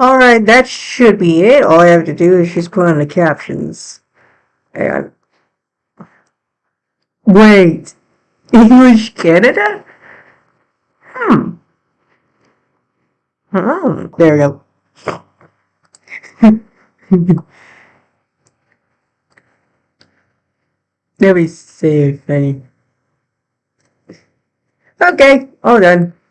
Alright, that should be it. All I have to do is just put on the captions. And Wait. English Canada? Hmm. Oh, there we go. Let me see if any. Okay, all done.